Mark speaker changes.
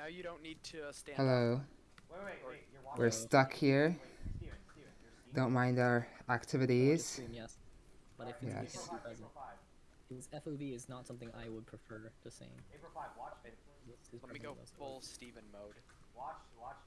Speaker 1: Now you don't need to uh, stand.
Speaker 2: Hello.
Speaker 1: Up.
Speaker 3: Wait, wait, wait. You're.
Speaker 2: We're stuck here.
Speaker 3: Steven, Steven.
Speaker 2: Don't mind our activities.
Speaker 4: stream, yes. But if it's
Speaker 2: Yes.
Speaker 3: April 5, April 5.
Speaker 4: his FOV is not something I would prefer to sing.
Speaker 3: April 5, watch
Speaker 4: it.
Speaker 1: Let me go full. Steven mode.
Speaker 3: Watch, watch